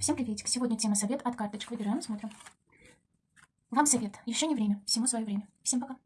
Всем приветик. Сегодня тема совет от карточек. Выбираем, смотрим. Вам совет. Еще не время. Всему свое время. Всем пока.